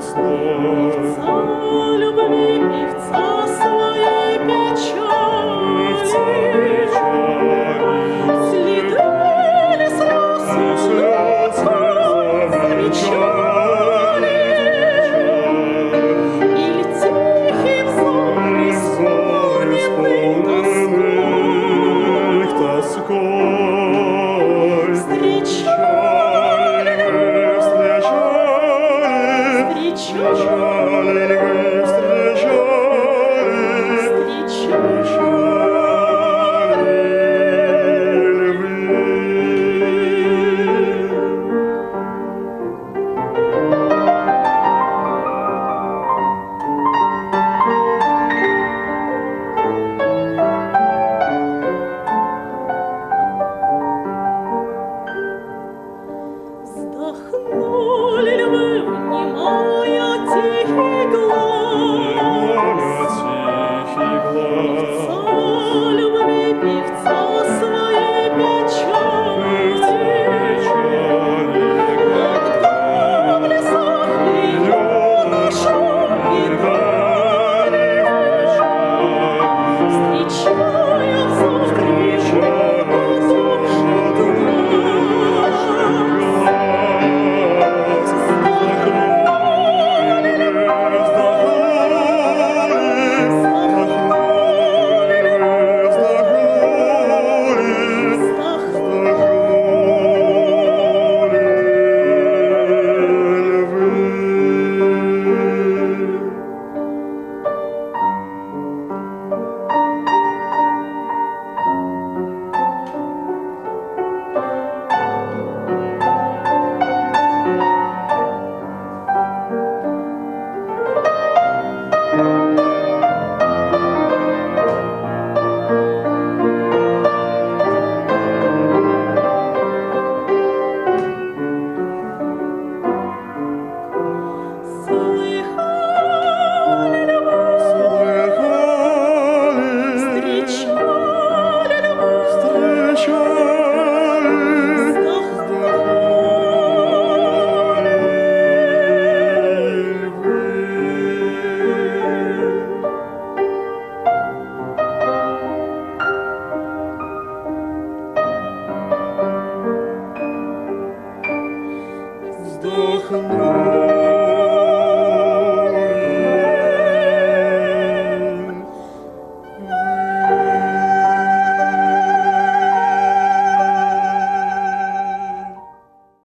лесной Heilige Glanz. Вздохнул